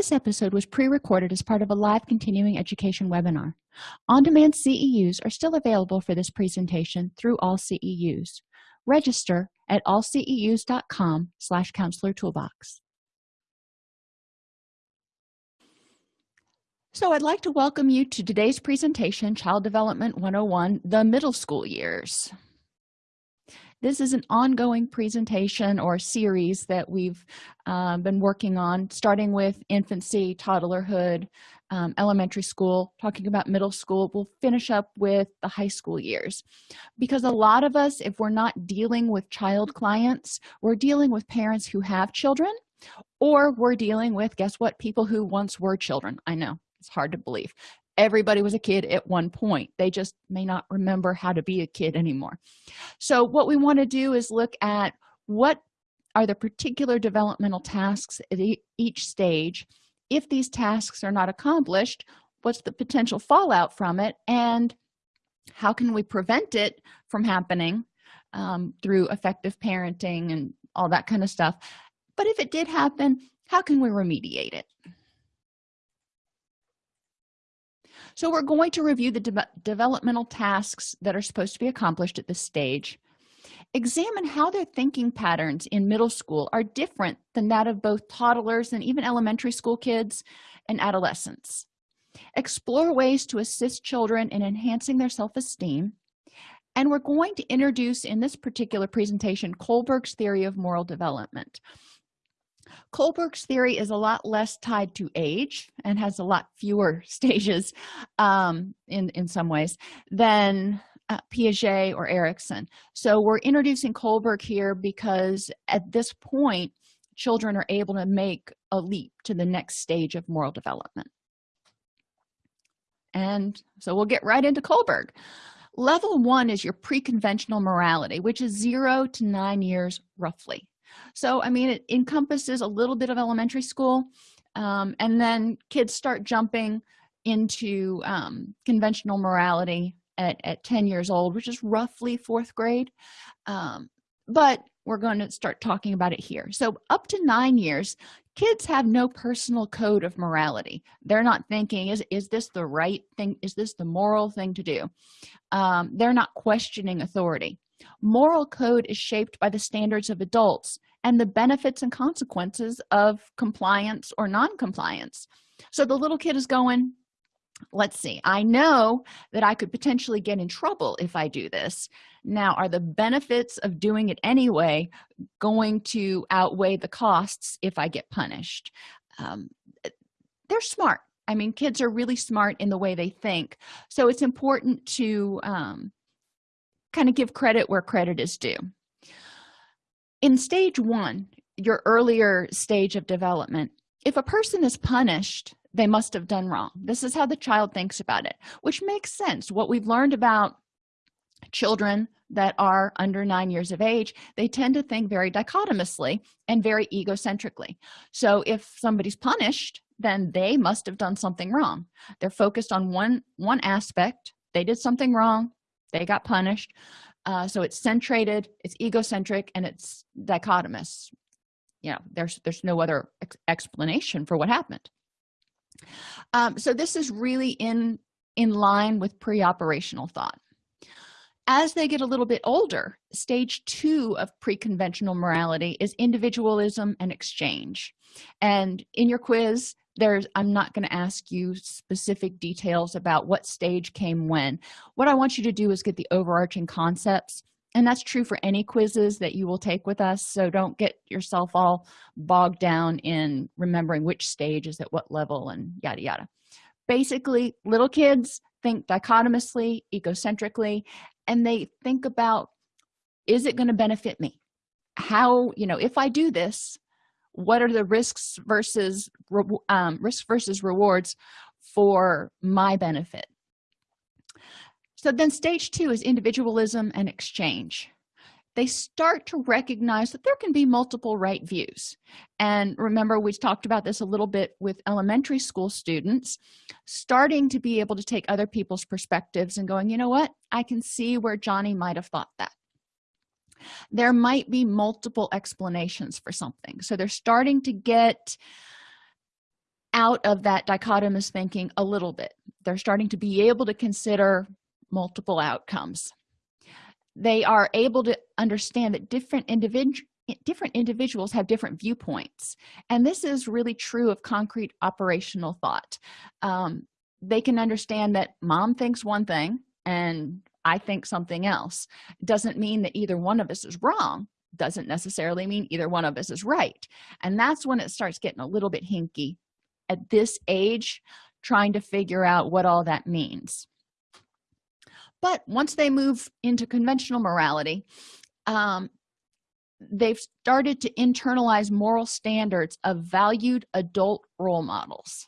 this episode was pre-recorded as part of a live continuing education webinar. On-demand ceus are still available for this presentation through all ceus register at allceus.com slash counselor toolbox. So i'd like to welcome you to today's presentation child development 101 the middle school years this is an ongoing presentation or series that we've uh, been working on starting with infancy toddlerhood um, elementary school talking about middle school. We'll finish up with the high school years. Because a lot of us if we're not dealing with child clients we're dealing with parents who have children or we're dealing with guess what people who once were children. I know it's hard to believe everybody was a kid at one point. They just may not remember how to be a kid anymore. So what we want to do is look at what are the particular developmental tasks at each stage. If these tasks are not accomplished what's the potential fallout from it and how can we prevent it from happening um, through effective parenting and all that kind of stuff? But if it did happen how can we remediate it so we're going to review the de developmental tasks that are supposed to be accomplished at this stage. Examine how their thinking patterns in middle school are different than that of both toddlers and even elementary school kids and adolescents. Explore ways to assist children in enhancing their self-esteem. And we're going to introduce in this particular presentation kohlberg's theory of moral development kohlberg's theory is a lot less tied to age and has a lot fewer stages um, in in some ways than uh, piaget or erikson so we're introducing kohlberg here because at this point children are able to make a leap to the next stage of moral development. And so we'll get right into kohlberg. Level one is your pre-conventional morality which is zero to nine years roughly so i mean it encompasses a little bit of elementary school um, and then kids start jumping into um, conventional morality at, at 10 years old which is roughly fourth grade um, but we're going to start talking about it here. So up to nine years kids have no personal code of morality. They're not thinking is is this the right thing? Is this the moral thing to do? Um, they're not questioning authority moral code is shaped by the standards of adults and the benefits and consequences of compliance or non-compliance. So the little kid is going let's see i know that i could potentially get in trouble if i do this. Now are the benefits of doing it anyway going to outweigh the costs if i get punished? Um, they're smart. I mean kids are really smart in the way they think. So it's important to um, kind of give credit where credit is due. In stage one your earlier stage of development if a person is punished they must have done wrong. This is how the child thinks about it which makes sense. What we've learned about children that are under nine years of age they tend to think very dichotomously and very egocentrically. So if somebody's punished then they must have done something wrong. They're focused on one one aspect. They did something wrong they got punished. Uh, so it's centrated it's egocentric and it's dichotomous. You know there's there's no other ex explanation for what happened. Um, so this is really in in line with pre-operational thought. As they get a little bit older stage two of pre-conventional morality is individualism and exchange. And in your quiz there's i'm not going to ask you specific details about what stage came when. What i want you to do is get the overarching concepts and that's true for any quizzes that you will take with us so don't get yourself all bogged down in remembering which stage is at what level and yada yada. Basically little kids think dichotomously egocentrically and they think about is it going to benefit me? How you know if i do this what are the risks versus um, risk versus rewards for my benefit? So then stage two is individualism and exchange. They start to recognize that there can be multiple right views. And remember we talked about this a little bit with elementary school students starting to be able to take other people's perspectives and going you know what? I can see where johnny might have thought that there might be multiple explanations for something. So they're starting to get out of that dichotomous thinking a little bit. They're starting to be able to consider multiple outcomes. They are able to understand that different individual different individuals have different viewpoints. And this is really true of concrete operational thought. Um, they can understand that mom thinks one thing and i think something else. Doesn't mean that either one of us is wrong. Doesn't necessarily mean either one of us is right. And that's when it starts getting a little bit hinky at this age trying to figure out what all that means. But once they move into conventional morality um, they've started to internalize moral standards of valued adult role models.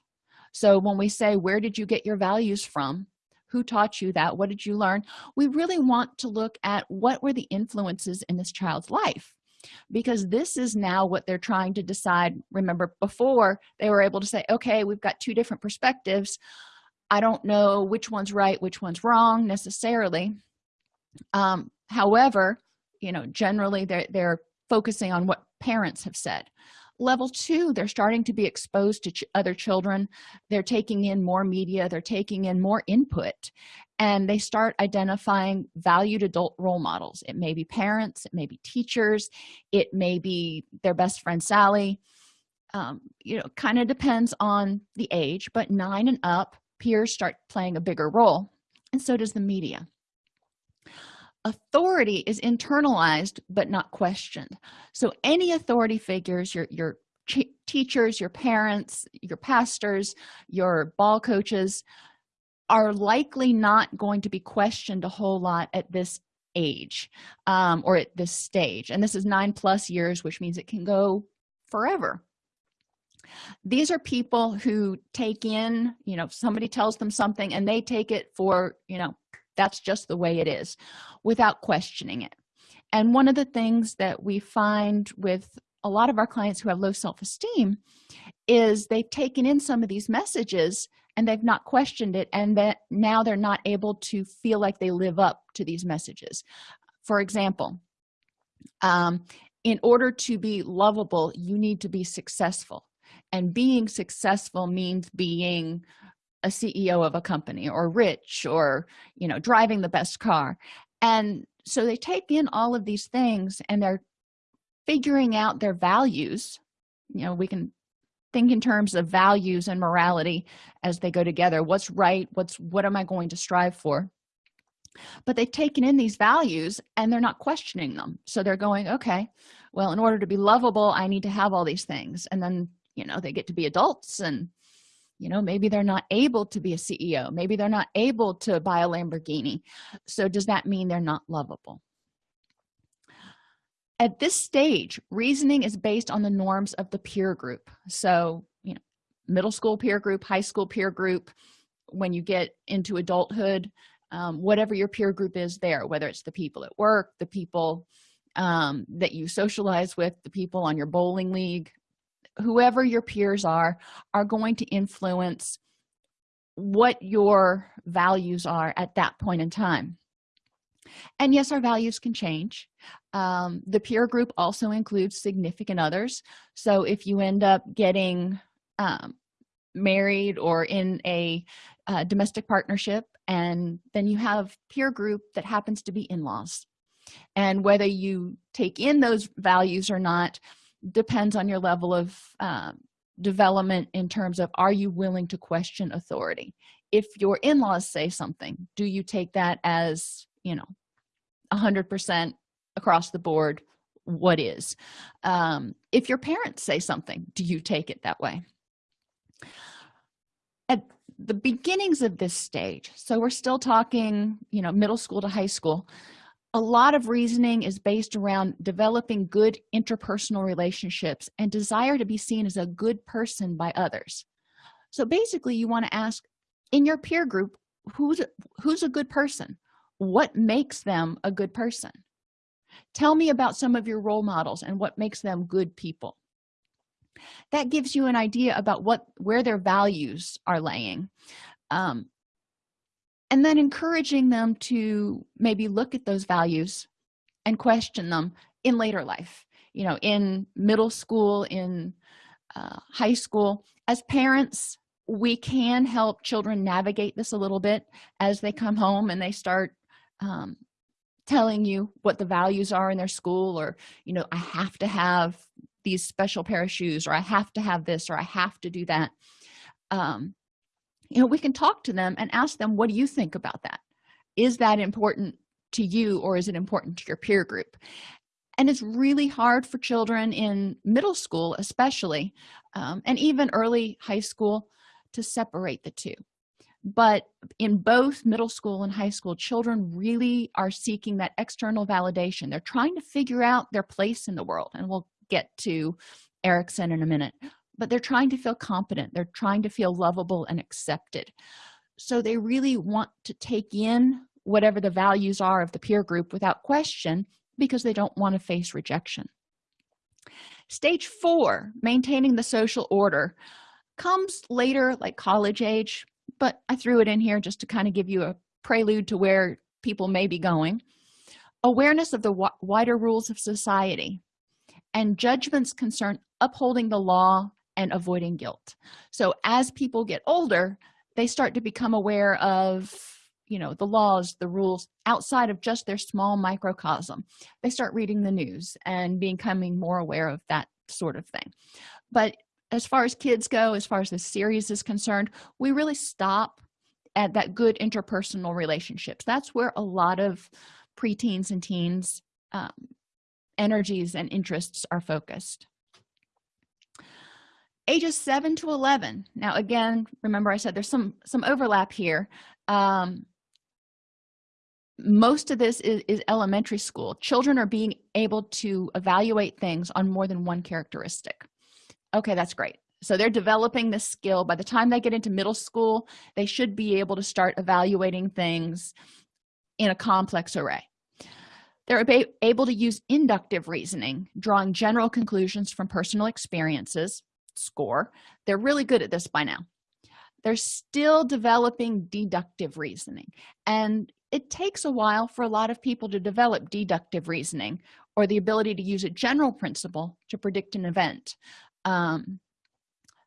So when we say where did you get your values from who taught you that? What did you learn? We really want to look at what were the influences in this child's life because this is now what they're trying to decide. Remember before they were able to say okay we've got two different perspectives. I don't know which one's right which one's wrong necessarily. Um, however you know generally they're they're focusing on what parents have said level two they're starting to be exposed to ch other children. They're taking in more media. They're taking in more input. And they start identifying valued adult role models. It may be parents. It may be teachers. It may be their best friend sally. Um, you know kind of depends on the age but nine and up peers start playing a bigger role. And so does the media authority is internalized but not questioned. So any authority figures your your teachers your parents your pastors your ball coaches are likely not going to be questioned a whole lot at this age um, or at this stage. And this is nine plus years which means it can go forever. These are people who take in you know somebody tells them something and they take it for you know that's just the way it is without questioning it. And one of the things that we find with a lot of our clients who have low self-esteem is they've taken in some of these messages and they've not questioned it and that now they're not able to feel like they live up to these messages. For example um, in order to be lovable you need to be successful. And being successful means being a ceo of a company or rich or you know driving the best car. And so they take in all of these things and they're figuring out their values. You know we can think in terms of values and morality as they go together. What's right? What's what am i going to strive for? But they've taken in these values and they're not questioning them. So they're going okay well in order to be lovable i need to have all these things. And then you know they get to be adults and you know maybe they're not able to be a ceo maybe they're not able to buy a lamborghini. So does that mean they're not lovable? At this stage reasoning is based on the norms of the peer group. So you know middle school peer group high school peer group when you get into adulthood um, whatever your peer group is there whether it's the people at work the people um, that you socialize with the people on your bowling league whoever your peers are are going to influence what your values are at that point in time. And yes our values can change. Um, the peer group also includes significant others. So if you end up getting um, married or in a uh, domestic partnership and then you have peer group that happens to be in-laws. And whether you take in those values or not depends on your level of um, development in terms of are you willing to question authority? If your in-laws say something do you take that as you know a hundred percent across the board what is? Um, if your parents say something do you take it that way? At the beginnings of this stage so we're still talking you know middle school to high school a lot of reasoning is based around developing good interpersonal relationships and desire to be seen as a good person by others. So basically you want to ask in your peer group who's who's a good person? What makes them a good person? Tell me about some of your role models and what makes them good people. That gives you an idea about what where their values are laying. Um, and then encouraging them to maybe look at those values and question them in later life you know in middle school in uh, high school. As parents we can help children navigate this a little bit as they come home and they start um, telling you what the values are in their school or you know i have to have these special pair of shoes or i have to have this or i have to do that. Um, you know we can talk to them and ask them what do you think about that? Is that important to you or is it important to your peer group? And it's really hard for children in middle school especially um, and even early high school to separate the two. But in both middle school and high school children really are seeking that external validation. They're trying to figure out their place in the world and we'll get to erikson in a minute but they're trying to feel competent they're trying to feel lovable and accepted. So they really want to take in whatever the values are of the peer group without question because they don't want to face rejection. Stage four maintaining the social order comes later like college age but i threw it in here just to kind of give you a prelude to where people may be going. Awareness of the wider rules of society and judgments concern upholding the law and avoiding guilt. So as people get older they start to become aware of you know the laws the rules outside of just their small microcosm. They start reading the news and becoming more aware of that sort of thing. But as far as kids go as far as the series is concerned we really stop at that good interpersonal relationships. That's where a lot of preteens and teens um, energies and interests are focused ages 7 to 11 now again remember i said there's some some overlap here. Um, most of this is, is, elementary school. Children are being able to evaluate things on more than one characteristic. Okay that's great. So they're developing this skill. By the time they get into middle school they should be able to start evaluating things in a complex array. They're able to use inductive reasoning drawing general conclusions from personal experiences score they're really good at this by now. They're still developing deductive reasoning and it takes a while for a lot of people to develop deductive reasoning or the ability to use a general principle to predict an event. Um,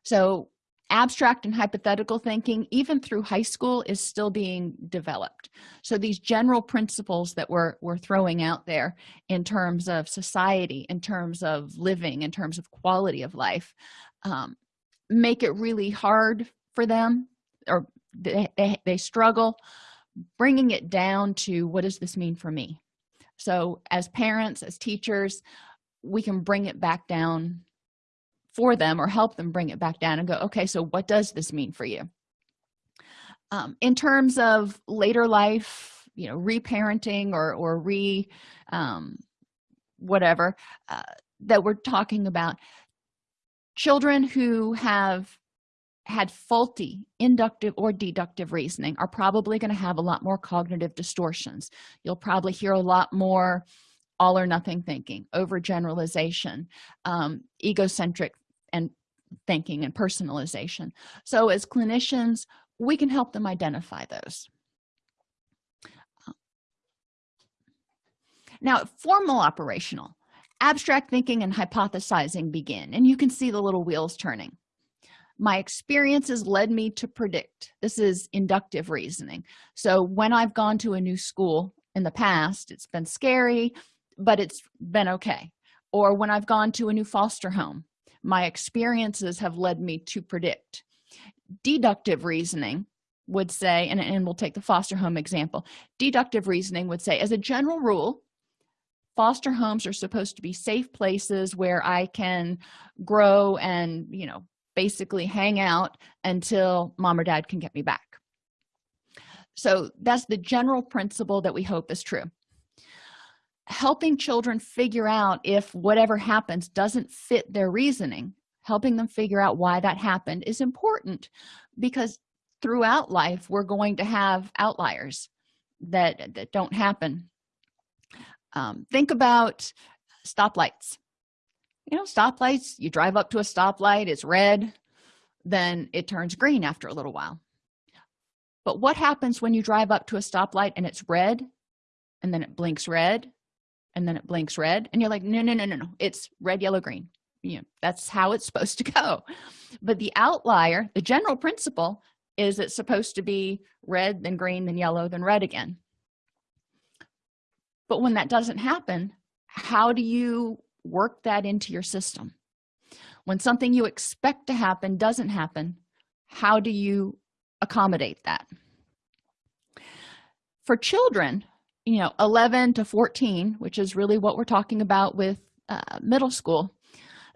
so abstract and hypothetical thinking even through high school is still being developed. So these general principles that we're, we're throwing out there in terms of society in terms of living in terms of quality of life um, make it really hard for them or they, they, they struggle bringing it down to what does this mean for me? So as parents as teachers we can bring it back down for them or help them bring it back down and go okay so what does this mean for you? Um, in terms of later life you know reparenting or or re um, whatever uh, that we're talking about children who have had faulty inductive or deductive reasoning are probably going to have a lot more cognitive distortions. You'll probably hear a lot more all or nothing thinking overgeneralization um, egocentric and thinking and personalization. So as clinicians we can help them identify those. Now formal operational abstract thinking and hypothesizing begin and you can see the little wheels turning. My experiences led me to predict. This is inductive reasoning. So when i've gone to a new school in the past it's been scary but it's been okay. Or when i've gone to a new foster home my experiences have led me to predict. Deductive reasoning would say and, and we'll take the foster home example. Deductive reasoning would say as a general rule foster homes are supposed to be safe places where i can grow and you know basically hang out until mom or dad can get me back. So that's the general principle that we hope is true helping children figure out if whatever happens doesn't fit their reasoning helping them figure out why that happened is important because throughout life we're going to have outliers that that don't happen. Um, think about stoplights. You know stoplights you drive up to a stoplight it's red then it turns green after a little while. But what happens when you drive up to a stoplight and it's red and then it blinks red and then it blinks red and you're like no no no no no. It's red yellow green. You know that's how it's supposed to go. But the outlier the general principle is it's supposed to be red then green then yellow then red again. But when that doesn't happen how do you work that into your system? When something you expect to happen doesn't happen how do you accommodate that? For children you know 11 to 14 which is really what we're talking about with uh, middle school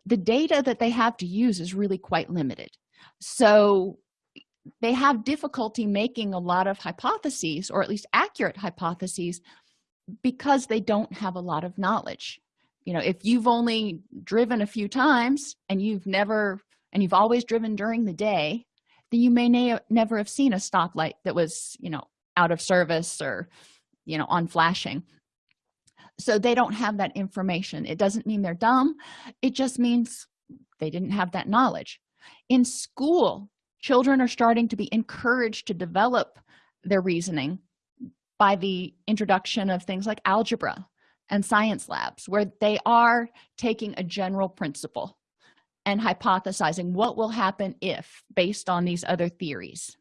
the data that they have to use is really quite limited. So they have difficulty making a lot of hypotheses or at least accurate hypotheses because they don't have a lot of knowledge. You know if you've only driven a few times and you've never and you've always driven during the day then you may never have seen a stoplight that was you know out of service or you know on flashing. So they don't have that information. It doesn't mean they're dumb. It just means they didn't have that knowledge. In school children are starting to be encouraged to develop their reasoning by the introduction of things like algebra and science labs where they are taking a general principle and hypothesizing what will happen if based on these other theories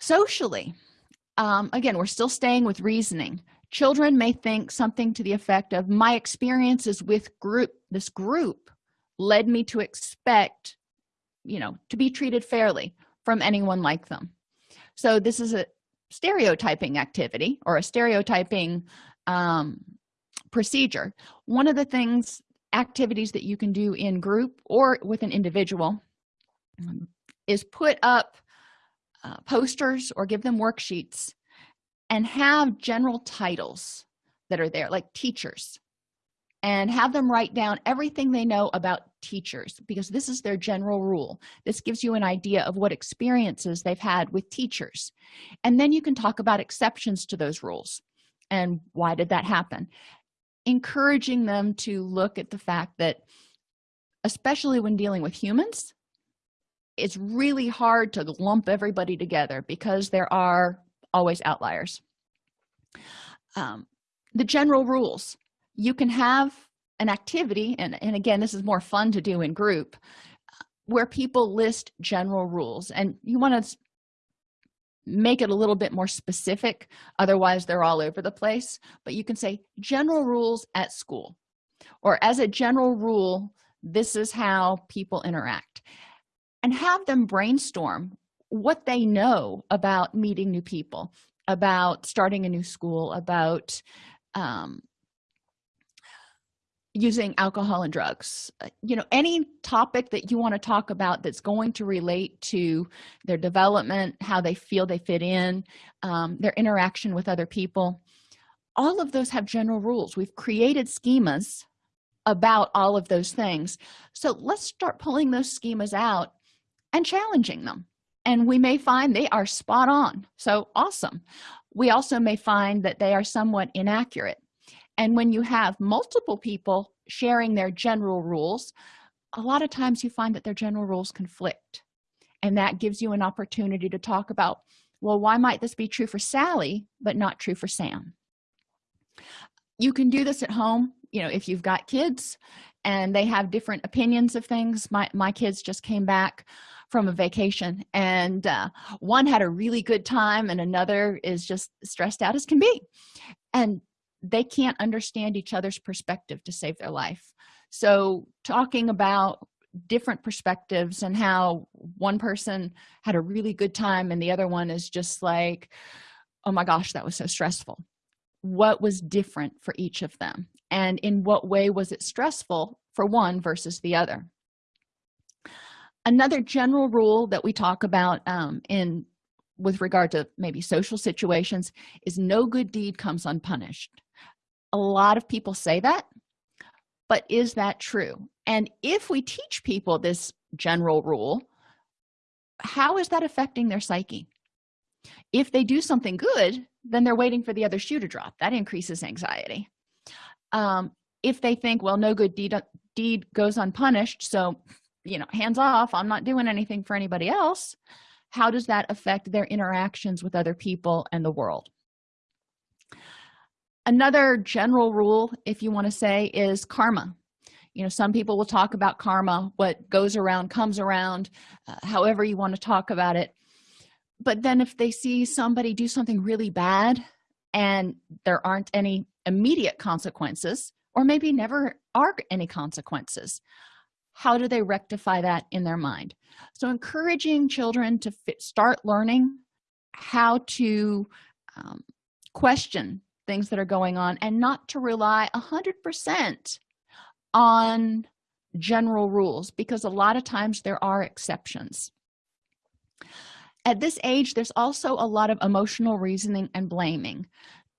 socially um, again we're still staying with reasoning. Children may think something to the effect of my experiences with group this group led me to expect you know to be treated fairly from anyone like them. So this is a stereotyping activity or a stereotyping um, procedure. One of the things activities that you can do in group or with an individual um, is put up uh, posters or give them worksheets and have general titles that are there like teachers and have them write down everything they know about teachers because this is their general rule. This gives you an idea of what experiences they've had with teachers. And then you can talk about exceptions to those rules. And why did that happen? Encouraging them to look at the fact that especially when dealing with humans it's really hard to lump everybody together because there are always outliers. Um, the general rules. You can have an activity and, and again this is more fun to do in group where people list general rules. And you want to make it a little bit more specific otherwise they're all over the place. But you can say general rules at school or as a general rule this is how people interact and have them brainstorm what they know about meeting new people about starting a new school about um, using alcohol and drugs you know any topic that you want to talk about that's going to relate to their development how they feel they fit in um, their interaction with other people. All of those have general rules. We've created schemas about all of those things. So let's start pulling those schemas out and challenging them. And we may find they are spot on. So awesome. We also may find that they are somewhat inaccurate. And when you have multiple people sharing their general rules a lot of times you find that their general rules conflict. And that gives you an opportunity to talk about well why might this be true for sally but not true for sam? You can do this at home you know if you've got kids and they have different opinions of things. My my kids just came back from a vacation and uh, one had a really good time and another is just stressed out as can be. And they can't understand each other's perspective to save their life. So talking about different perspectives and how one person had a really good time and the other one is just like oh my gosh that was so stressful. What was different for each of them? And in what way was it stressful for one versus the other another general rule that we talk about um, in with regard to maybe social situations is no good deed comes unpunished. A lot of people say that but is that true? And if we teach people this general rule how is that affecting their psyche? If they do something good then they're waiting for the other shoe to drop. That increases anxiety. Um, if they think well no good deed deed goes unpunished so you know hands off i'm not doing anything for anybody else how does that affect their interactions with other people and the world? Another general rule if you want to say is karma. You know some people will talk about karma what goes around comes around uh, however you want to talk about it. But then if they see somebody do something really bad and there aren't any immediate consequences or maybe never are any consequences how do they rectify that in their mind? So encouraging children to fit, start learning how to um, question things that are going on and not to rely a hundred percent on general rules because a lot of times there are exceptions. At this age there's also a lot of emotional reasoning and blaming.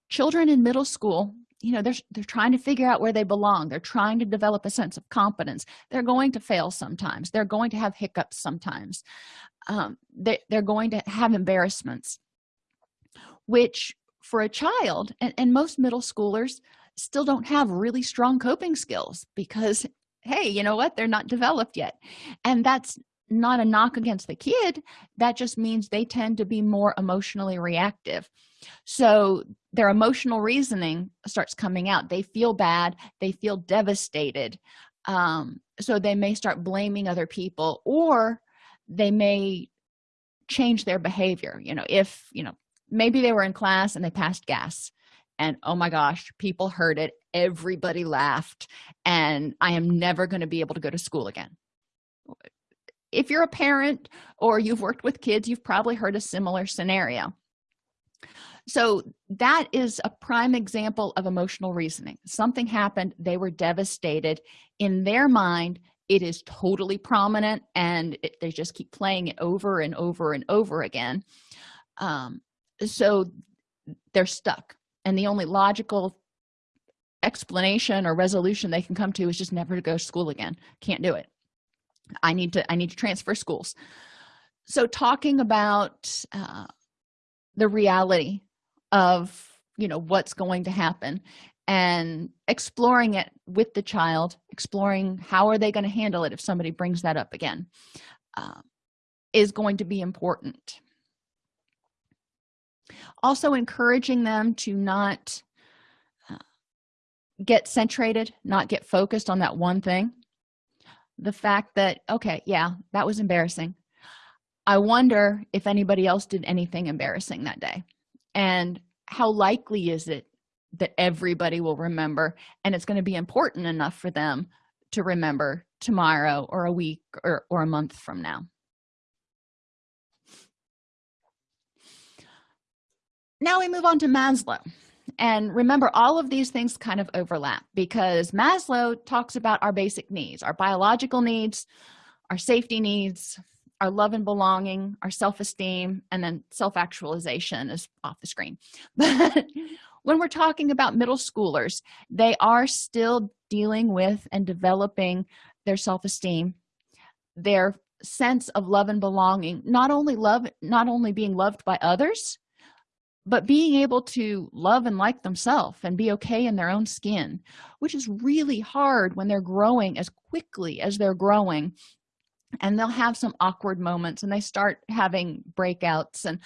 Children in middle school you know they're they're trying to figure out where they belong. They're trying to develop a sense of competence. They're going to fail sometimes. They're going to have hiccups sometimes. Um, they, they're going to have embarrassments which for a child and, and most middle schoolers still don't have really strong coping skills because hey you know what? They're not developed yet. And that's not a knock against the kid that just means they tend to be more emotionally reactive. So their emotional reasoning starts coming out. They feel bad they feel devastated um, so they may start blaming other people or they may change their behavior. You know if you know maybe they were in class and they passed gas and oh my gosh people heard it everybody laughed and i am never going to be able to go to school again if you're a parent or you've worked with kids you've probably heard a similar scenario. So that is a prime example of emotional reasoning. Something happened they were devastated. In their mind it is totally prominent and it, they just keep playing it over and over and over again. Um, so they're stuck. And the only logical explanation or resolution they can come to is just never to go to school again. Can't do it i need to i need to transfer schools. So talking about uh, the reality of you know what's going to happen and exploring it with the child exploring how are they going to handle it if somebody brings that up again uh, is going to be important. Also encouraging them to not uh, get centrated not get focused on that one thing the fact that okay yeah that was embarrassing. I wonder if anybody else did anything embarrassing that day. And how likely is it that everybody will remember? And it's going to be important enough for them to remember tomorrow or a week or, or a month from now. Now we move on to maslow and remember all of these things kind of overlap because maslow talks about our basic needs our biological needs our safety needs our love and belonging our self-esteem and then self-actualization is off the screen. But when we're talking about middle schoolers they are still dealing with and developing their self-esteem their sense of love and belonging not only love not only being loved by others but being able to love and like themselves and be okay in their own skin which is really hard when they're growing as quickly as they're growing. And they'll have some awkward moments and they start having breakouts and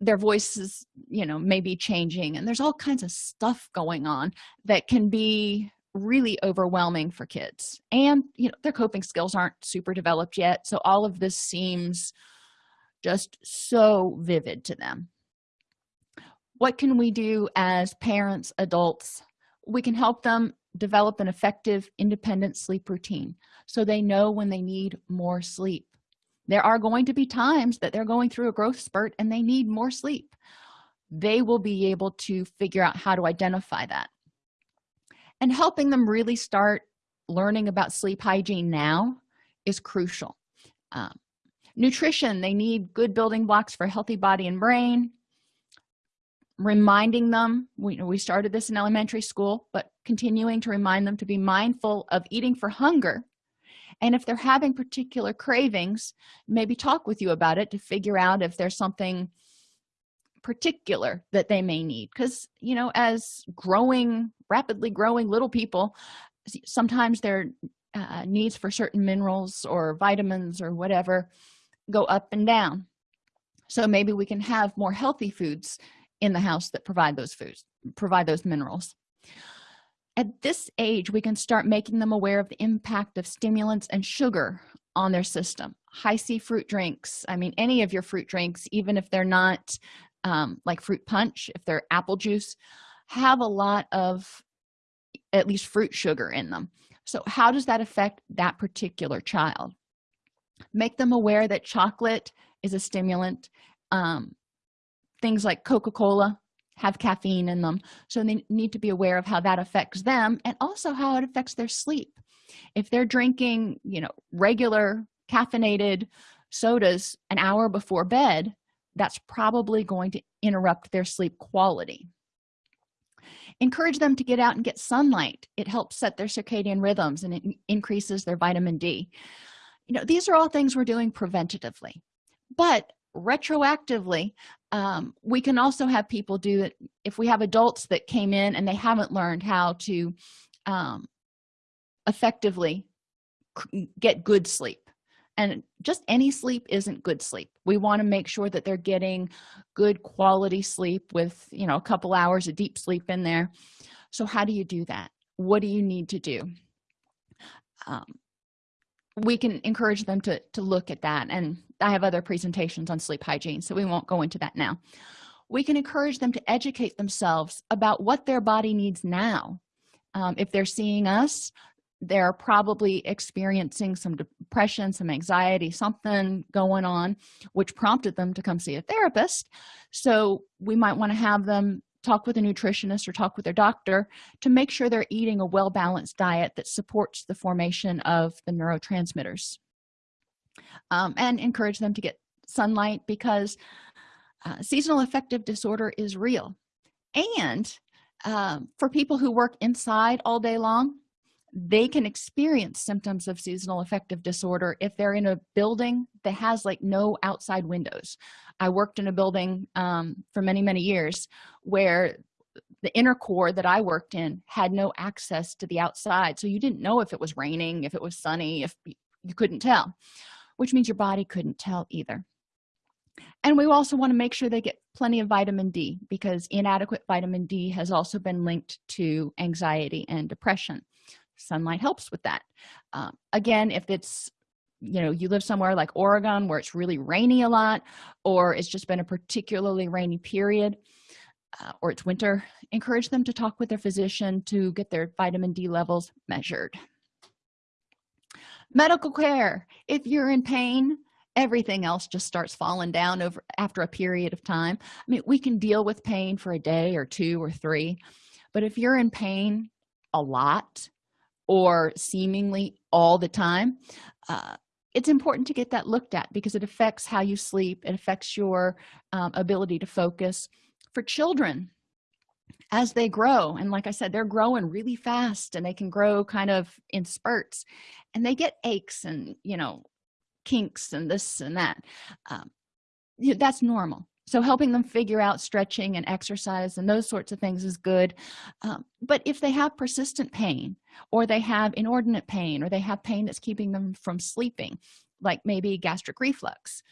their voices you know may be changing. And there's all kinds of stuff going on that can be really overwhelming for kids. And you know their coping skills aren't super developed yet. So all of this seems just so vivid to them what can we do as parents adults? We can help them develop an effective independent sleep routine so they know when they need more sleep. There are going to be times that they're going through a growth spurt and they need more sleep. They will be able to figure out how to identify that. And helping them really start learning about sleep hygiene now is crucial. Um, nutrition they need good building blocks for healthy body and brain reminding them we, we started this in elementary school but continuing to remind them to be mindful of eating for hunger. And if they're having particular cravings maybe talk with you about it to figure out if there's something particular that they may need. Because you know as growing rapidly growing little people sometimes their uh, needs for certain minerals or vitamins or whatever go up and down. So maybe we can have more healthy foods in the house that provide those foods provide those minerals. At this age we can start making them aware of the impact of stimulants and sugar on their system. Hi-C fruit drinks i mean any of your fruit drinks even if they're not um, like fruit punch if they're apple juice have a lot of at least fruit sugar in them. So how does that affect that particular child? Make them aware that chocolate is a stimulant um, things like coca-cola have caffeine in them so they need to be aware of how that affects them and also how it affects their sleep. If they're drinking you know regular caffeinated sodas an hour before bed that's probably going to interrupt their sleep quality. Encourage them to get out and get sunlight. It helps set their circadian rhythms and it increases their vitamin d. You know these are all things we're doing preventatively but retroactively um, we can also have people do it if we have adults that came in and they haven't learned how to um, effectively get good sleep. And just any sleep isn't good sleep. We want to make sure that they're getting good quality sleep with you know a couple hours of deep sleep in there. So how do you do that? What do you need to do? Um, we can encourage them to to look at that and i have other presentations on sleep hygiene so we won't go into that now. We can encourage them to educate themselves about what their body needs now. Um, if they're seeing us they're probably experiencing some depression some anxiety something going on which prompted them to come see a therapist. So we might want to have them talk with a nutritionist or talk with their doctor to make sure they're eating a well-balanced diet that supports the formation of the neurotransmitters um, and encourage them to get sunlight because uh, seasonal affective disorder is real. And um, for people who work inside all day long they can experience symptoms of seasonal affective disorder if they're in a building that has like no outside windows. I worked in a building um, for many many years where the inner core that i worked in had no access to the outside so you didn't know if it was raining if it was sunny if you couldn't tell which means your body couldn't tell either. And we also want to make sure they get plenty of vitamin d because inadequate vitamin d has also been linked to anxiety and depression. Sunlight helps with that. Um, again if it's you know you live somewhere like oregon where it's really rainy a lot or it's just been a particularly rainy period uh, or it's winter encourage them to talk with their physician to get their vitamin d levels measured medical care. If you're in pain everything else just starts falling down over after a period of time. I mean we can deal with pain for a day or two or three but if you're in pain a lot or seemingly all the time uh, it's important to get that looked at because it affects how you sleep. It affects your um, ability to focus. For children as they grow and like i said they're growing really fast and they can grow kind of in spurts and they get aches and you know kinks and this and that um, that's normal. So helping them figure out stretching and exercise and those sorts of things is good um, but if they have persistent pain or they have inordinate pain or they have pain that's keeping them from sleeping like maybe gastric reflux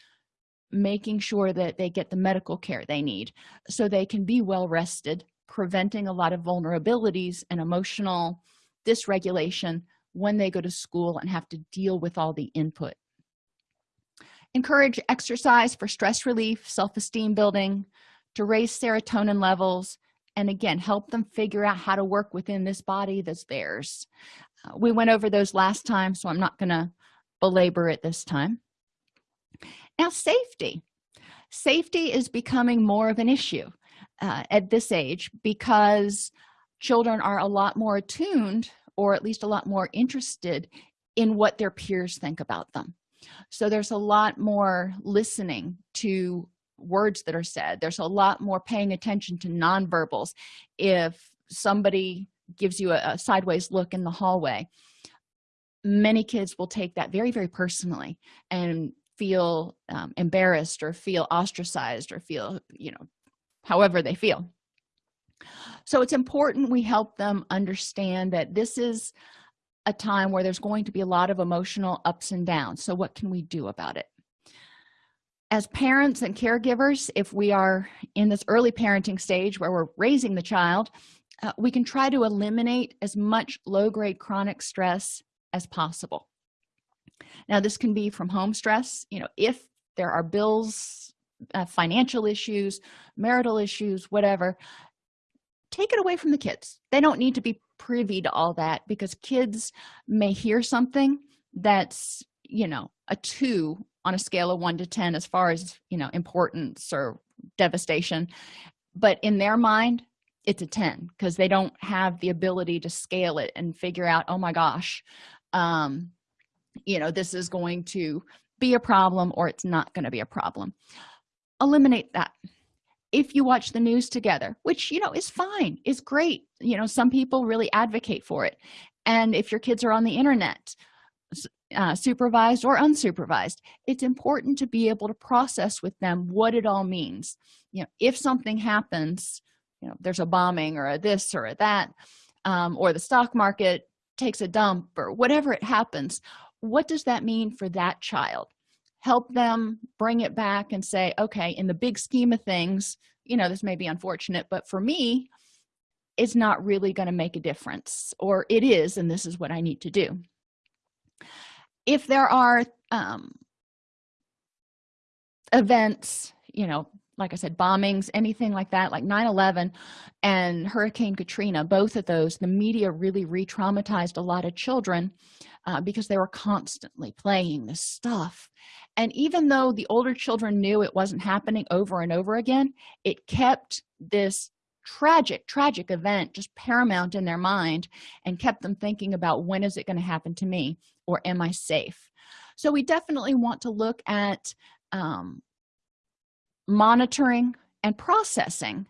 making sure that they get the medical care they need so they can be well rested preventing a lot of vulnerabilities and emotional dysregulation when they go to school and have to deal with all the input. Encourage exercise for stress relief self-esteem building to raise serotonin levels and again help them figure out how to work within this body that's theirs. Uh, we went over those last time so i'm not going to belabor it this time. Now safety. Safety is becoming more of an issue uh, at this age because children are a lot more attuned or at least a lot more interested in what their peers think about them. So there's a lot more listening to words that are said. There's a lot more paying attention to nonverbals. If somebody gives you a, a sideways look in the hallway many kids will take that very very personally and feel um, embarrassed or feel ostracized or feel you know however they feel. So it's important we help them understand that this is a time where there's going to be a lot of emotional ups and downs. So what can we do about it? As parents and caregivers if we are in this early parenting stage where we're raising the child uh, we can try to eliminate as much low-grade chronic stress as possible. Now this can be from home stress. You know if there are bills uh, financial issues marital issues whatever take it away from the kids. They don't need to be privy to all that because kids may hear something that's you know a two on a scale of one to ten as far as you know importance or devastation. But in their mind it's a 10 because they don't have the ability to scale it and figure out oh my gosh um you know this is going to be a problem or it's not going to be a problem eliminate that. If you watch the news together which you know is fine is great. You know some people really advocate for it. And if your kids are on the internet uh, supervised or unsupervised it's important to be able to process with them what it all means. You know if something happens you know there's a bombing or a this or a that um, or the stock market takes a dump or whatever it happens what does that mean for that child help them bring it back and say okay in the big scheme of things you know this may be unfortunate but for me it's not really going to make a difference or it is and this is what i need to do. If there are um, events you know like i said bombings anything like that like 9-11 and hurricane katrina both of those the media really re-traumatized a lot of children uh, because they were constantly playing this stuff. And even though the older children knew it wasn't happening over and over again it kept this tragic tragic event just paramount in their mind and kept them thinking about when is it going to happen to me? Or am i safe? So we definitely want to look at um, monitoring and processing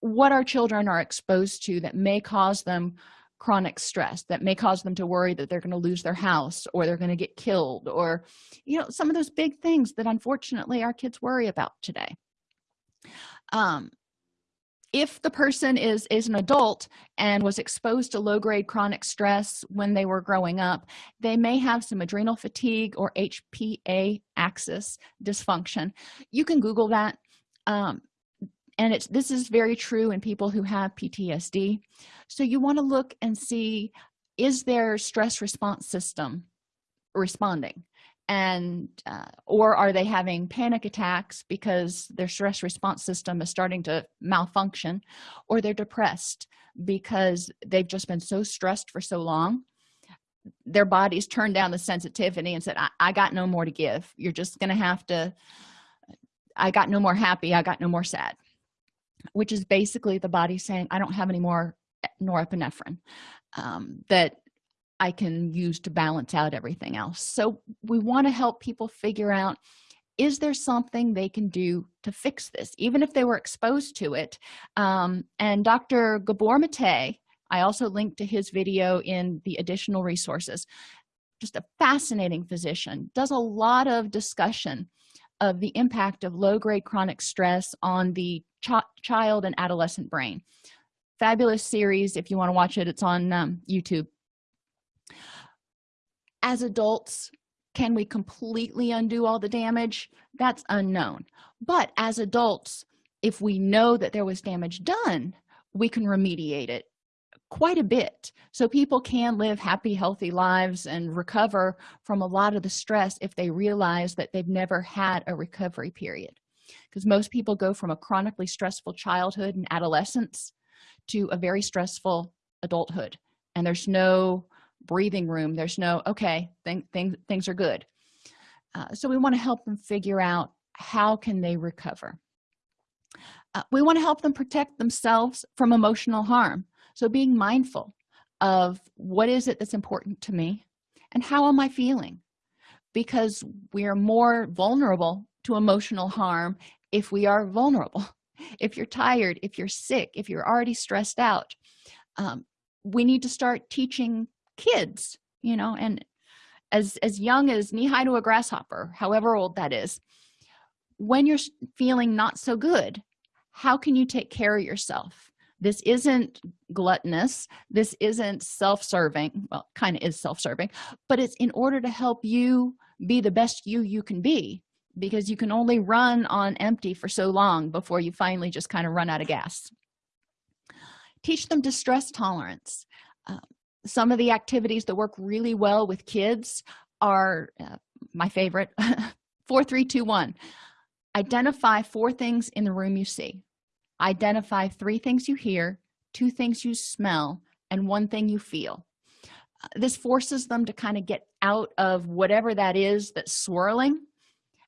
what our children are exposed to that may cause them chronic stress that may cause them to worry that they're going to lose their house or they're going to get killed or you know some of those big things that unfortunately our kids worry about today. Um, if the person is is an adult and was exposed to low-grade chronic stress when they were growing up they may have some adrenal fatigue or hpa axis dysfunction. You can google that. Um, and it's this is very true in people who have ptsd so you want to look and see is their stress response system responding? And uh, or are they having panic attacks because their stress response system is starting to malfunction? Or they're depressed because they've just been so stressed for so long their bodies turned down the sensitivity and said I, I got no more to give. You're just gonna have to i got no more happy. I got no more sad which is basically the body saying i don't have any more norepinephrine um, that i can use to balance out everything else. So we want to help people figure out is there something they can do to fix this even if they were exposed to it? Um, and dr gabor mate i also linked to his video in the additional resources just a fascinating physician does a lot of discussion of the impact of low-grade chronic stress on the ch child and adolescent brain. Fabulous series. If you want to watch it it's on um, youtube. As adults can we completely undo all the damage? That's unknown. But as adults if we know that there was damage done we can remediate it quite a bit. So people can live happy healthy lives and recover from a lot of the stress if they realize that they've never had a recovery period because most people go from a chronically stressful childhood and adolescence to a very stressful adulthood. And there's no breathing room. There's no okay thing, thing, things are good. Uh, so we want to help them figure out how can they recover. Uh, we want to help them protect themselves from emotional harm. So being mindful of what is it that's important to me and how am i feeling? Because we are more vulnerable to emotional harm if we are vulnerable. If you're tired if you're sick if you're already stressed out um, we need to start teaching kids you know and as as young as knee high to a grasshopper however old that is when you're feeling not so good how can you take care of yourself? This isn't gluttonous. This isn't self-serving. Well kind of is self-serving but it's in order to help you be the best you you can be because you can only run on empty for so long before you finally just kind of run out of gas. Teach them distress tolerance. Uh, some of the activities that work really well with kids are uh, my favorite four three two one. Identify four things in the room you see. Identify three things you hear two things you smell and one thing you feel. Uh, this forces them to kind of get out of whatever that is that's swirling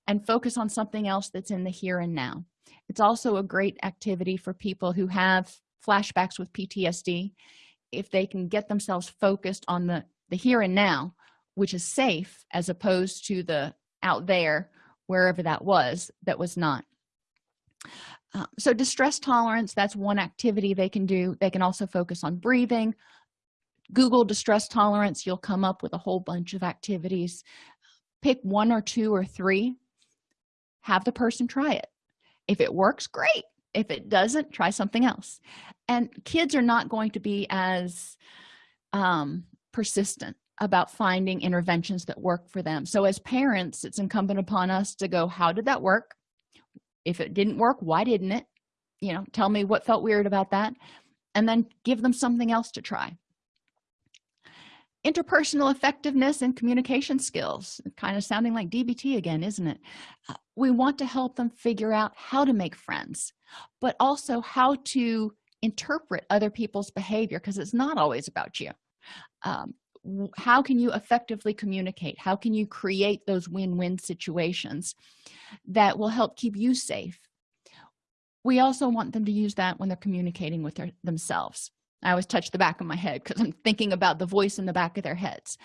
and focus on something else that's in the here and now. It's also a great activity for people who have flashbacks with ptsd if they can get themselves focused on the the here and now which is safe as opposed to the out there wherever that was that was not. Uh, so distress tolerance that's one activity they can do. They can also focus on breathing. Google distress tolerance you'll come up with a whole bunch of activities. Pick one or two or three have the person try it. If it works great. If it doesn't try something else. And kids are not going to be as um, persistent about finding interventions that work for them. So as parents it's incumbent upon us to go how did that work? If it didn't work why didn't it? You know tell me what felt weird about that and then give them something else to try interpersonal effectiveness and communication skills. Kind of sounding like dbt again isn't it? Uh, we want to help them figure out how to make friends but also how to interpret other people's behavior because it's not always about you. Um, how can you effectively communicate? How can you create those win-win situations that will help keep you safe? We also want them to use that when they're communicating with their, themselves i always touch the back of my head because i'm thinking about the voice in the back of their heads.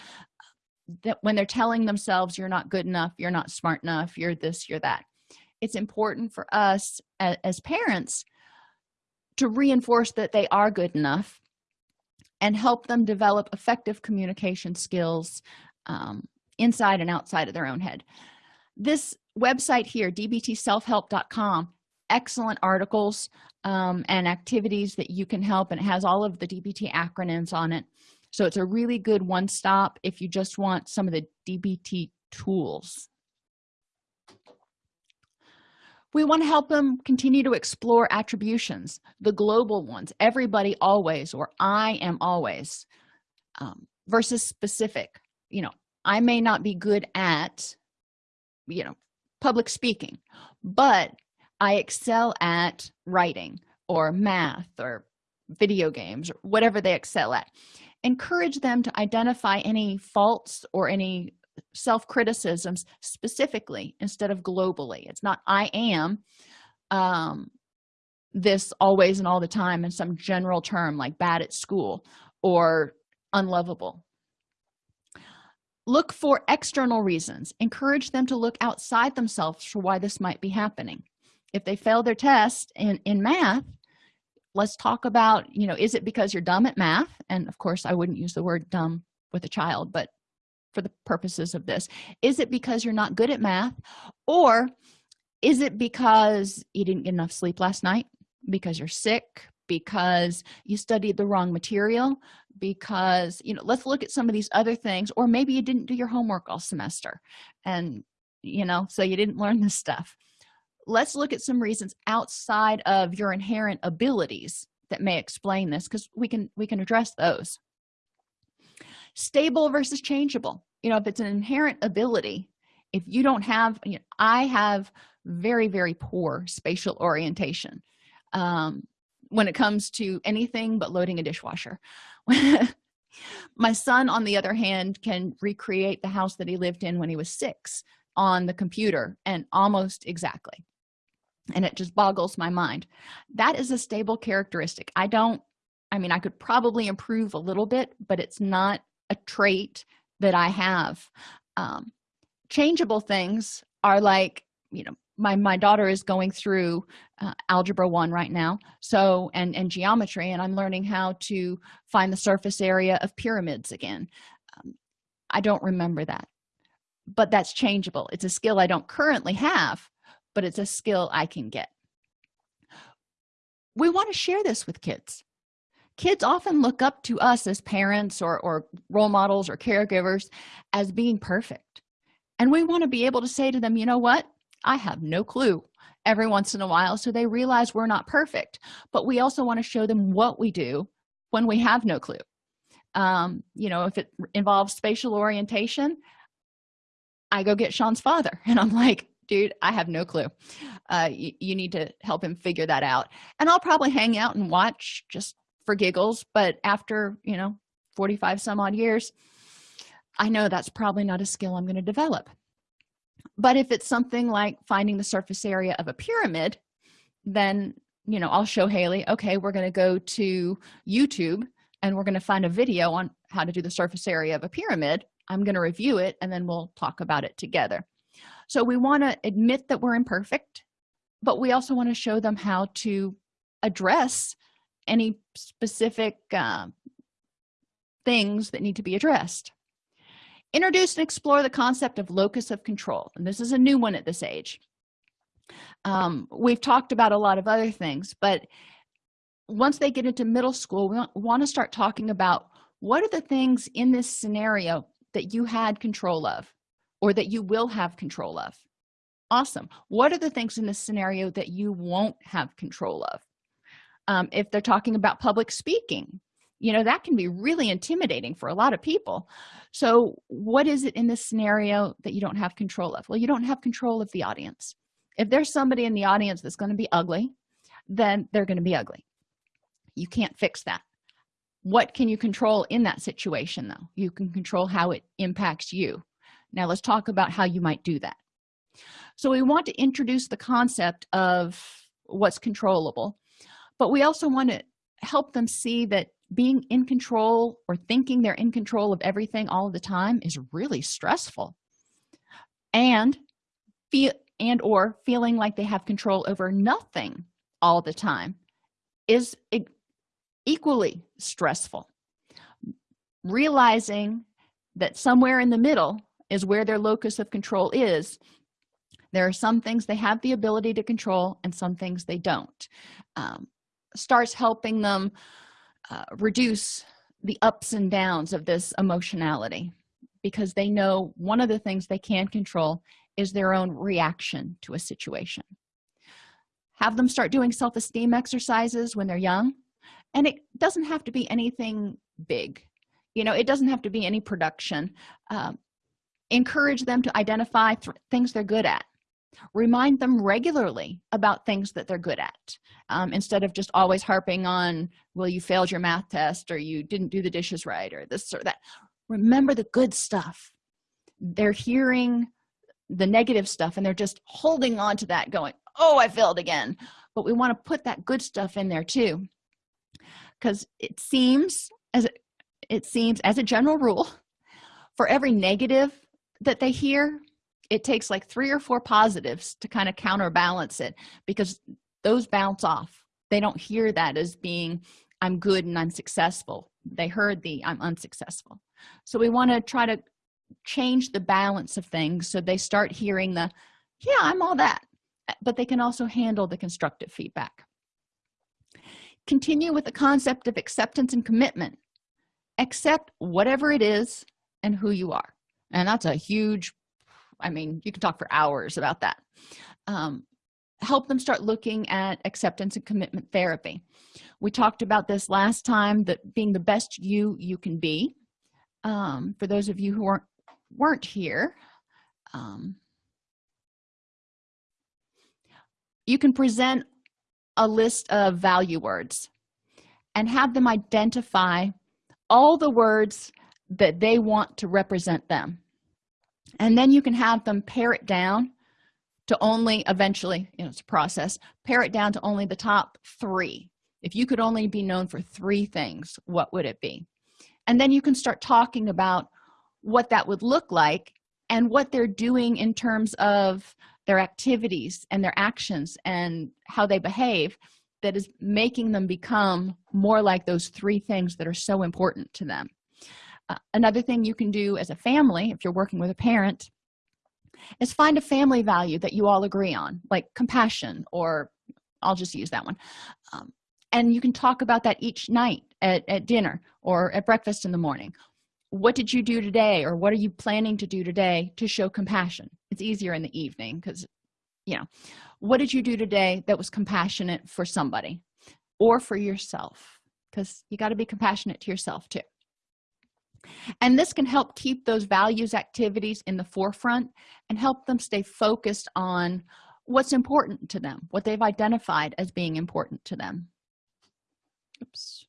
That when they're telling themselves you're not good enough you're not smart enough you're this you're that it's important for us as, as parents to reinforce that they are good enough and help them develop effective communication skills um, inside and outside of their own head. This website here dbtselfhelp.com excellent articles um, and activities that you can help and it has all of the dbt acronyms on it. So it's a really good one-stop if you just want some of the dbt tools. We want to help them continue to explore attributions the global ones everybody always or i am always um, versus specific. You know i may not be good at you know public speaking but i excel at writing or math or video games or whatever they excel at. Encourage them to identify any faults or any self-criticisms specifically instead of globally. It's not i am um this always and all the time in some general term like bad at school or unlovable. Look for external reasons. Encourage them to look outside themselves for why this might be happening if they fail their test in in math let's talk about you know is it because you're dumb at math? And of course i wouldn't use the word dumb with a child but for the purposes of this is it because you're not good at math? Or is it because you didn't get enough sleep last night? Because you're sick? Because you studied the wrong material? Because you know let's look at some of these other things or maybe you didn't do your homework all semester and you know so you didn't learn this stuff let's look at some reasons outside of your inherent abilities that may explain this because we can we can address those. Stable versus changeable. You know if it's an inherent ability if you don't have you know, i have very very poor spatial orientation um, when it comes to anything but loading a dishwasher. My son on the other hand can recreate the house that he lived in when he was six on the computer and almost exactly and it just boggles my mind. That is a stable characteristic. I don't i mean i could probably improve a little bit but it's not a trait that i have. Um, changeable things are like you know my my daughter is going through uh, algebra one right now so and and geometry and i'm learning how to find the surface area of pyramids again. Um, i don't remember that but that's changeable. It's a skill i don't currently have but it's a skill i can get. We want to share this with kids. Kids often look up to us as parents or, or role models or caregivers as being perfect. And we want to be able to say to them you know what? I have no clue every once in a while so they realize we're not perfect. But we also want to show them what we do when we have no clue. Um, you know if it involves spatial orientation i go get sean's father. And i'm like dude i have no clue. Uh, you, you need to help him figure that out. And i'll probably hang out and watch just for giggles but after you know 45 some odd years i know that's probably not a skill i'm going to develop. But if it's something like finding the surface area of a pyramid then you know i'll show haley okay we're going to go to youtube and we're going to find a video on how to do the surface area of a pyramid. I'm going to review it and then we'll talk about it together so we want to admit that we're imperfect but we also want to show them how to address any specific uh, things that need to be addressed. Introduce and explore the concept of locus of control and this is a new one at this age. Um, we've talked about a lot of other things but once they get into middle school we want to start talking about what are the things in this scenario that you had control of or that you will have control of. Awesome. What are the things in this scenario that you won't have control of? Um, if they're talking about public speaking you know that can be really intimidating for a lot of people. So what is it in this scenario that you don't have control of? Well you don't have control of the audience. If there's somebody in the audience that's going to be ugly then they're going to be ugly. You can't fix that. What can you control in that situation though? You can control how it impacts you now let's talk about how you might do that. So we want to introduce the concept of what's controllable but we also want to help them see that being in control or thinking they're in control of everything all the time is really stressful. And feel and or feeling like they have control over nothing all the time is equally stressful. Realizing that somewhere in the middle is where their locus of control is. There are some things they have the ability to control and some things they don't. Um, starts helping them uh, reduce the ups and downs of this emotionality because they know one of the things they can control is their own reaction to a situation. Have them start doing self-esteem exercises when they're young and it doesn't have to be anything big. You know it doesn't have to be any production. Um, encourage them to identify th things they're good at. Remind them regularly about things that they're good at um, instead of just always harping on well you failed your math test or you didn't do the dishes right or this or that. Remember the good stuff. They're hearing the negative stuff and they're just holding on to that going oh i failed again. But we want to put that good stuff in there too. Because it seems as it, it seems as a general rule for every negative that they hear it takes like three or four positives to kind of counterbalance it because those bounce off. They don't hear that as being i'm good and i'm successful. They heard the i'm unsuccessful. So we want to try to change the balance of things so they start hearing the yeah i'm all that. Uh, but they can also handle the constructive feedback. Continue with the concept of acceptance and commitment. Accept whatever it is and who you are and that's a huge i mean you can talk for hours about that. Um, help them start looking at acceptance and commitment therapy. We talked about this last time that being the best you you can be. Um, for those of you who weren't weren't here um, you can present a list of value words and have them identify all the words that they want to represent them. And then you can have them pare it down to only eventually you know it's a process pare it down to only the top three. If you could only be known for three things what would it be? And then you can start talking about what that would look like and what they're doing in terms of their activities and their actions and how they behave that is making them become more like those three things that are so important to them uh, another thing you can do as a family if you're working with a parent is find a family value that you all agree on like compassion or i'll just use that one. Um, and you can talk about that each night at, at dinner or at breakfast in the morning. What did you do today or what are you planning to do today to show compassion? It's easier in the evening because you know what did you do today that was compassionate for somebody or for yourself? Because you got to be compassionate to yourself too and this can help keep those values activities in the forefront and help them stay focused on what's important to them what they've identified as being important to them. Oops.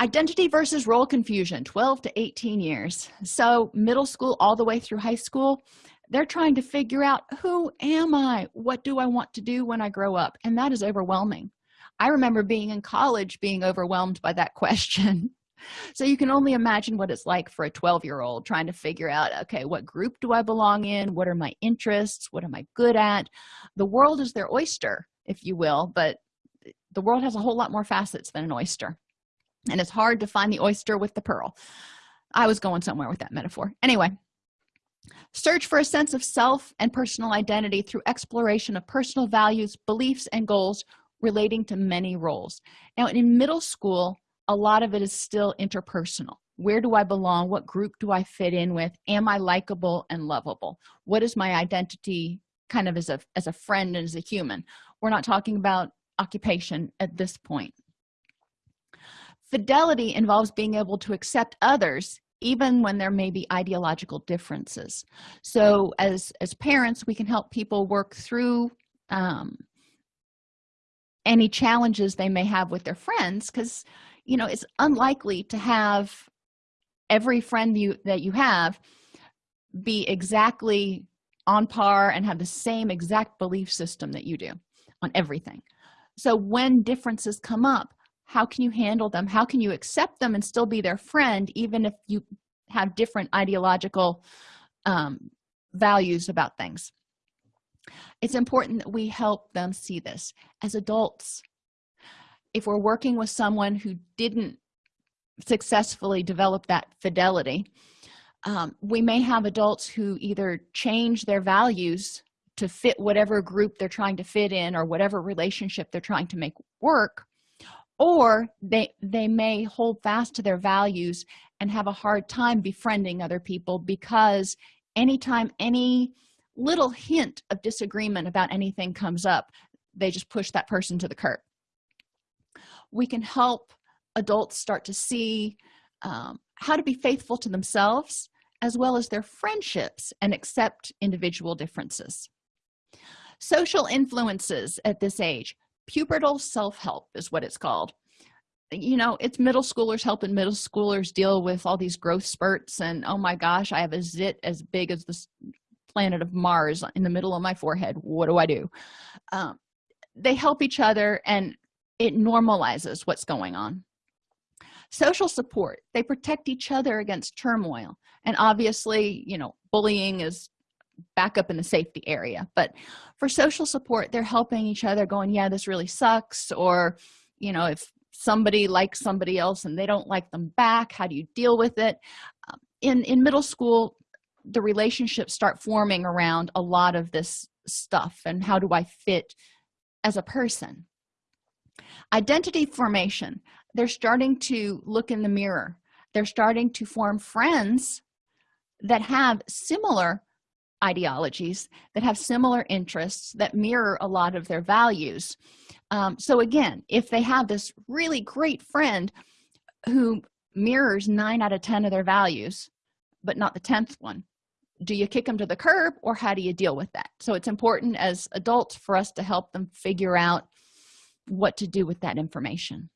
Identity versus role confusion 12 to 18 years. So middle school all the way through high school they're trying to figure out who am i? What do i want to do when i grow up? And that is overwhelming. I remember being in college being overwhelmed by that question so you can only imagine what it's like for a 12 year old trying to figure out okay what group do i belong in? What are my interests? What am i good at? The world is their oyster if you will but the world has a whole lot more facets than an oyster and it's hard to find the oyster with the pearl. I was going somewhere with that metaphor. Anyway search for a sense of self and personal identity through exploration of personal values beliefs and goals relating to many roles. Now in middle school a lot of it is still interpersonal. Where do i belong? What group do i fit in with? Am i likable and lovable? What is my identity kind of as a as a friend and as a human? We're not talking about occupation at this point. Fidelity involves being able to accept others even when there may be ideological differences. So as as parents we can help people work through um, any challenges they may have with their friends because you know it's unlikely to have every friend you that you have be exactly on par and have the same exact belief system that you do on everything. So when differences come up how can you handle them? How can you accept them and still be their friend even if you have different ideological um, values about things? It's important that we help them see this. As adults if we're working with someone who didn't successfully develop that fidelity um, we may have adults who either change their values to fit whatever group they're trying to fit in or whatever relationship they're trying to make work or they they may hold fast to their values and have a hard time befriending other people because anytime any little hint of disagreement about anything comes up they just push that person to the curb we can help adults start to see um, how to be faithful to themselves as well as their friendships and accept individual differences. Social influences at this age pubertal self-help is what it's called. You know it's middle schoolers helping middle schoolers deal with all these growth spurts and oh my gosh i have a zit as big as the planet of mars in the middle of my forehead. What do i do? Um, they help each other and it normalizes what's going on. Social support they protect each other against turmoil. And obviously you know bullying is back up in the safety area. But for social support they're helping each other going yeah this really sucks or you know if somebody likes somebody else and they don't like them back how do you deal with it? Um, in in middle school the relationships start forming around a lot of this stuff and how do i fit as a person identity formation. They're starting to look in the mirror. They're starting to form friends that have similar ideologies that have similar interests that mirror a lot of their values. Um, so again if they have this really great friend who mirrors nine out of ten of their values but not the 10th one do you kick them to the curb or how do you deal with that? So it's important as adults for us to help them figure out what to do with that information.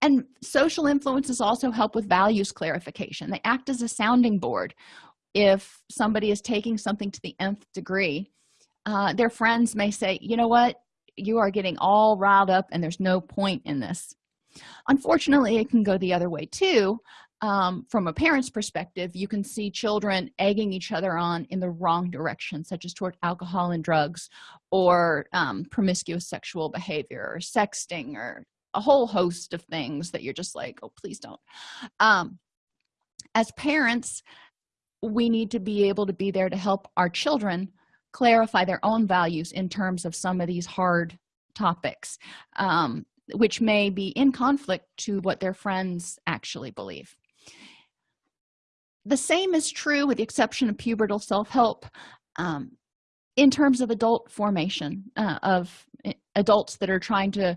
And social influences also help with values clarification. They act as a sounding board. If somebody is taking something to the nth degree uh, their friends may say you know what? You are getting all riled up and there's no point in this. Unfortunately it can go the other way too um, from a parent's perspective you can see children egging each other on in the wrong direction such as toward alcohol and drugs or um, promiscuous sexual behavior or sexting or a whole host of things that you're just like oh please don't. Um, as parents we need to be able to be there to help our children clarify their own values in terms of some of these hard topics um, which may be in conflict to what their friends actually believe the same is true with the exception of pubertal self-help um, in terms of adult formation uh, of eh, adults that are trying to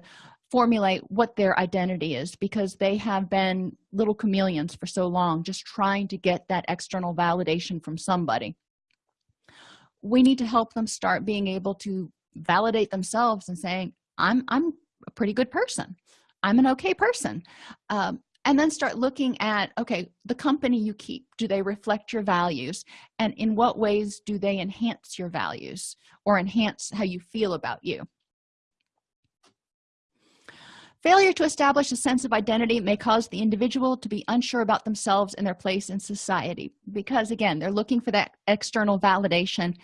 formulate what their identity is because they have been little chameleons for so long just trying to get that external validation from somebody. We need to help them start being able to validate themselves and saying i'm i'm a pretty good person. I'm an okay person. Um, and then start looking at okay the company you keep do they reflect your values? And in what ways do they enhance your values or enhance how you feel about you? Failure to establish a sense of identity may cause the individual to be unsure about themselves and their place in society because again they're looking for that external validation.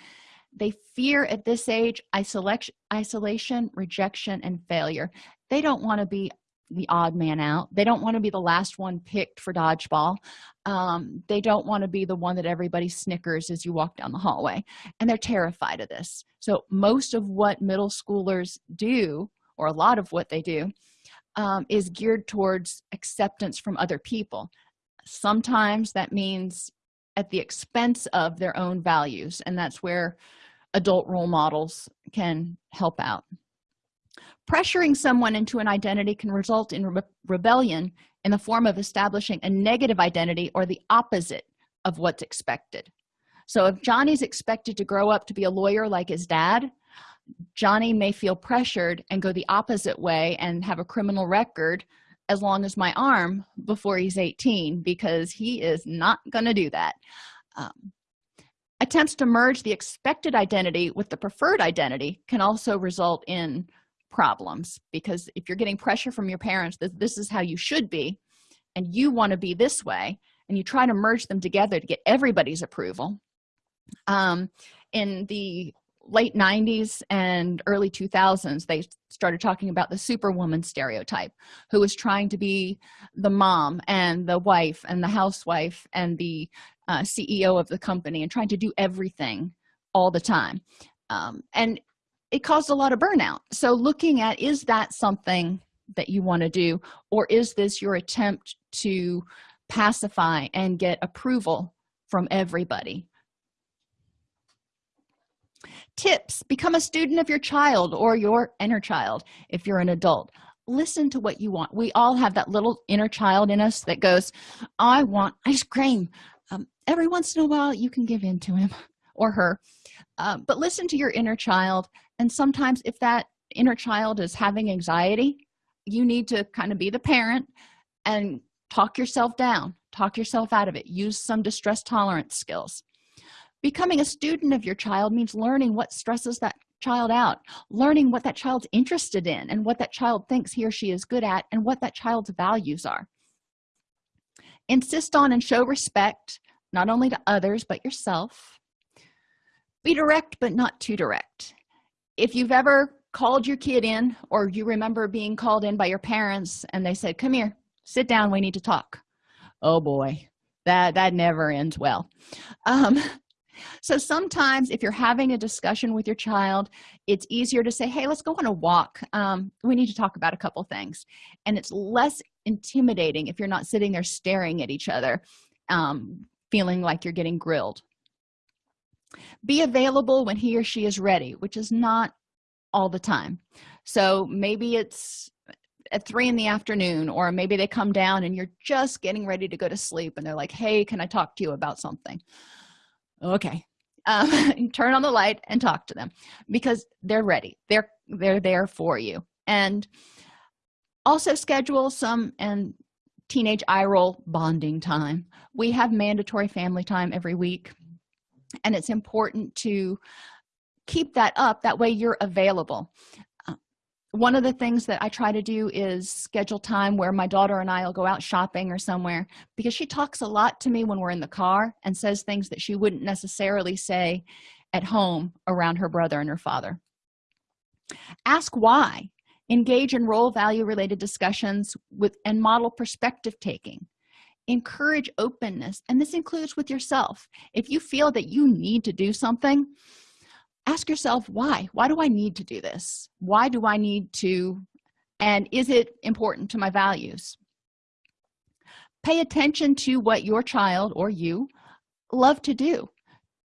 They fear at this age isolation rejection and failure. They don't want to be the odd man out. They don't want to be the last one picked for dodgeball. Um, they don't want to be the one that everybody snickers as you walk down the hallway. And they're terrified of this. So most of what middle schoolers do or a lot of what they do um, is geared towards acceptance from other people. Sometimes that means at the expense of their own values and that's where adult role models can help out pressuring someone into an identity can result in re rebellion in the form of establishing a negative identity or the opposite of what's expected. So if johnny's expected to grow up to be a lawyer like his dad johnny may feel pressured and go the opposite way and have a criminal record as long as my arm before he's 18 because he is not going to do that. Um, attempts to merge the expected identity with the preferred identity can also result in problems because if you're getting pressure from your parents that this is how you should be and you want to be this way and you try to merge them together to get everybody's approval um, in the late 90s and early 2000s they started talking about the superwoman stereotype who was trying to be the mom and the wife and the housewife and the uh, ceo of the company and trying to do everything all the time. Um, and it caused a lot of burnout. So looking at is that something that you want to do? Or is this your attempt to pacify and get approval from everybody? Tips become a student of your child or your inner child if you're an adult. Listen to what you want. We all have that little inner child in us that goes i want ice cream. Um, every once in a while you can give in to him or her. Uh, but listen to your inner child and sometimes if that inner child is having anxiety you need to kind of be the parent and talk yourself down talk yourself out of it use some distress tolerance skills. Becoming a student of your child means learning what stresses that child out learning what that child's interested in and what that child thinks he or she is good at and what that child's values are. Insist on and show respect not only to others but yourself. Be direct but not too direct if you've ever called your kid in or you remember being called in by your parents and they said come here sit down we need to talk. Oh boy that that never ends well. Um so sometimes if you're having a discussion with your child it's easier to say hey let's go on a walk. Um, we need to talk about a couple things. And it's less intimidating if you're not sitting there staring at each other um, feeling like you're getting grilled be available when he or she is ready which is not all the time. So maybe it's at three in the afternoon or maybe they come down and you're just getting ready to go to sleep and they're like hey can i talk to you about something? Okay. Um, turn on the light and talk to them because they're ready. They're they're there for you. And also schedule some and teenage eye roll bonding time. We have mandatory family time every week and it's important to keep that up. That way you're available. Uh, one of the things that i try to do is schedule time where my daughter and i will go out shopping or somewhere because she talks a lot to me when we're in the car and says things that she wouldn't necessarily say at home around her brother and her father. Ask why. Engage in role value related discussions with and model perspective taking encourage openness and this includes with yourself. If you feel that you need to do something ask yourself why. Why do i need to do this? Why do i need to and is it important to my values? Pay attention to what your child or you love to do.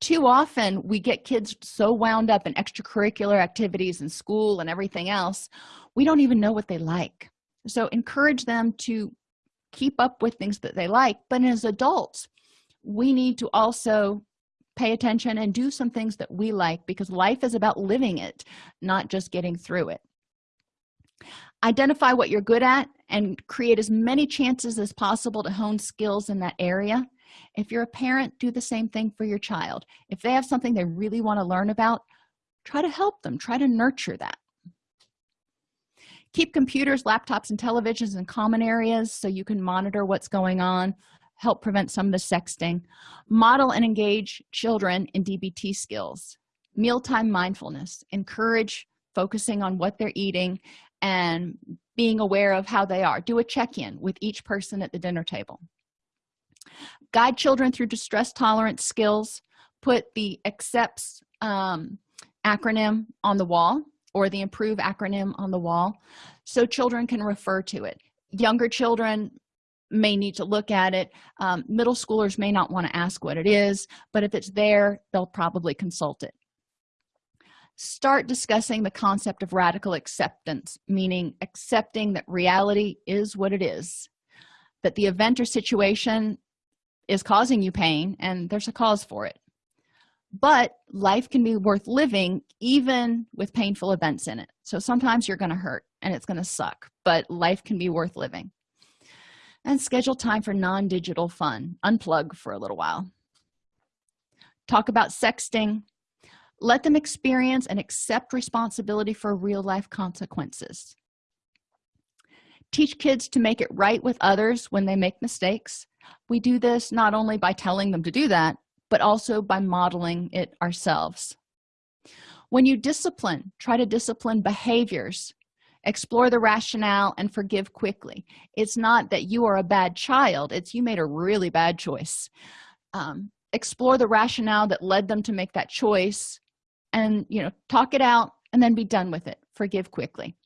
Too often we get kids so wound up in extracurricular activities and school and everything else we don't even know what they like. So encourage them to keep up with things that they like. But as adults we need to also pay attention and do some things that we like because life is about living it not just getting through it. Identify what you're good at and create as many chances as possible to hone skills in that area. If you're a parent do the same thing for your child. If they have something they really want to learn about try to help them try to nurture that keep computers laptops and televisions in common areas so you can monitor what's going on help prevent some of the sexting model and engage children in dbt skills mealtime mindfulness encourage focusing on what they're eating and being aware of how they are. Do a check-in with each person at the dinner table. Guide children through distress tolerance skills. Put the accepts um, acronym on the wall or the improve acronym on the wall so children can refer to it. Younger children may need to look at it. Um, middle schoolers may not want to ask what it is but if it's there they'll probably consult it. Start discussing the concept of radical acceptance meaning accepting that reality is what it is that the event or situation is causing you pain and there's a cause for it but life can be worth living even with painful events in it. So sometimes you're going to hurt and it's going to suck but life can be worth living. And schedule time for non-digital fun. Unplug for a little while. Talk about sexting. Let them experience and accept responsibility for real-life consequences. Teach kids to make it right with others when they make mistakes. We do this not only by telling them to do that but also by modeling it ourselves. When you discipline try to discipline behaviors. Explore the rationale and forgive quickly. It's not that you are a bad child it's you made a really bad choice. Um, explore the rationale that led them to make that choice and you know talk it out and then be done with it. Forgive quickly.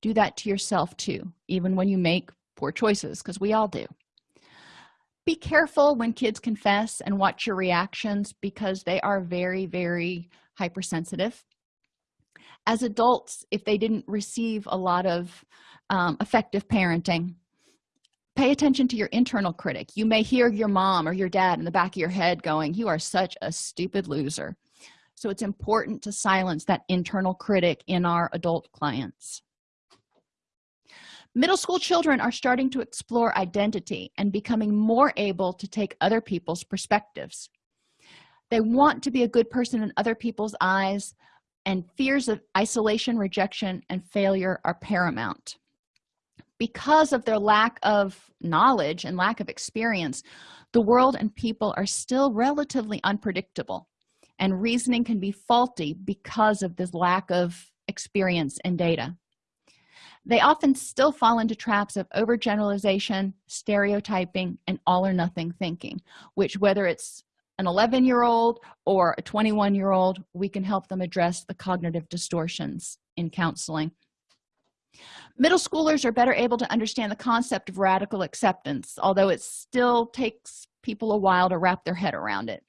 Do that to yourself too even when you make poor choices because we all do be careful when kids confess and watch your reactions because they are very very hypersensitive. As adults if they didn't receive a lot of um, effective parenting pay attention to your internal critic. You may hear your mom or your dad in the back of your head going you are such a stupid loser. So it's important to silence that internal critic in our adult clients middle school children are starting to explore identity and becoming more able to take other people's perspectives. They want to be a good person in other people's eyes and fears of isolation rejection and failure are paramount. Because of their lack of knowledge and lack of experience the world and people are still relatively unpredictable and reasoning can be faulty because of this lack of experience and data they often still fall into traps of overgeneralization stereotyping and all or nothing thinking which whether it's an 11 year old or a 21 year old we can help them address the cognitive distortions in counseling. Middle schoolers are better able to understand the concept of radical acceptance although it still takes people a while to wrap their head around it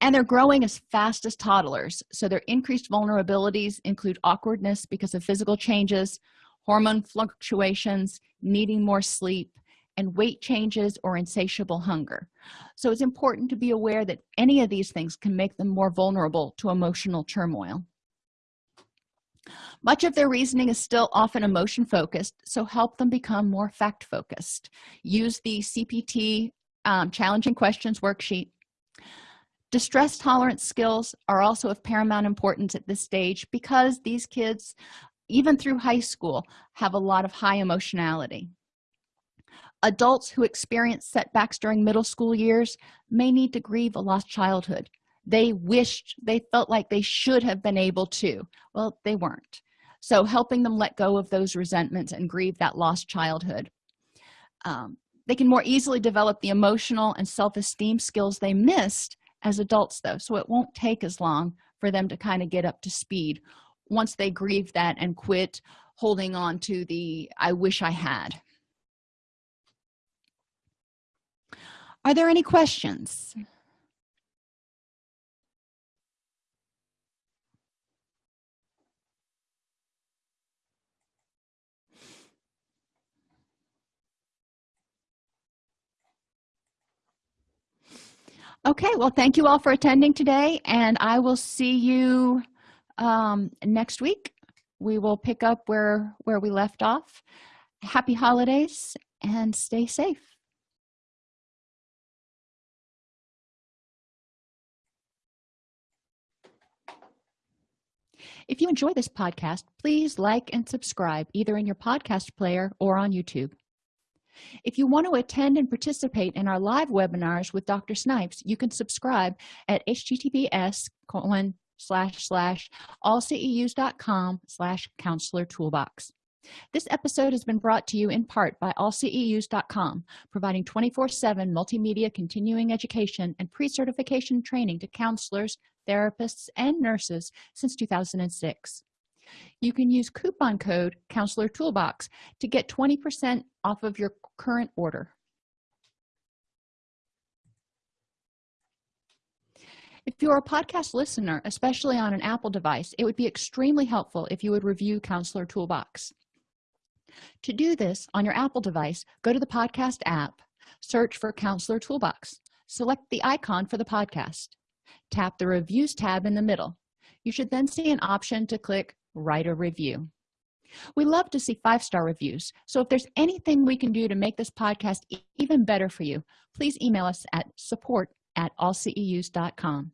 and they're growing as fast as toddlers. So their increased vulnerabilities include awkwardness because of physical changes hormone fluctuations needing more sleep and weight changes or insatiable hunger. So it's important to be aware that any of these things can make them more vulnerable to emotional turmoil. Much of their reasoning is still often emotion focused so help them become more fact focused use the cpt um, challenging questions worksheet distress tolerance skills are also of paramount importance at this stage because these kids even through high school have a lot of high emotionality. Adults who experience setbacks during middle school years may need to grieve a lost childhood. They wished they felt like they should have been able to. Well they weren't. So helping them let go of those resentments and grieve that lost childhood um, they can more easily develop the emotional and self-esteem skills they missed as adults though so it won't take as long for them to kind of get up to speed once they grieve that and quit holding on to the i wish i had. Are there any questions okay well thank you all for attending today and i will see you um, next week. We will pick up where where we left off. Happy holidays and stay safe. If you enjoy this podcast please like and subscribe either in your podcast player or on youtube if you want to attend and participate in our live webinars with dr snipes you can subscribe at https colon slash slash allceus.com slash counselor toolbox. This episode has been brought to you in part by allceus.com providing 24-7 multimedia continuing education and pre-certification training to counselors therapists and nurses since 2006 you can use coupon code counselor toolbox to get 20 percent off of your current order. If you're a podcast listener especially on an apple device it would be extremely helpful if you would review counselor toolbox. To do this on your apple device go to the podcast app search for counselor toolbox select the icon for the podcast tap the reviews tab in the middle. You should then see an option to click write a review. We love to see five-star reviews. So if there's anything we can do to make this podcast even better for you please email us at support at allceus.com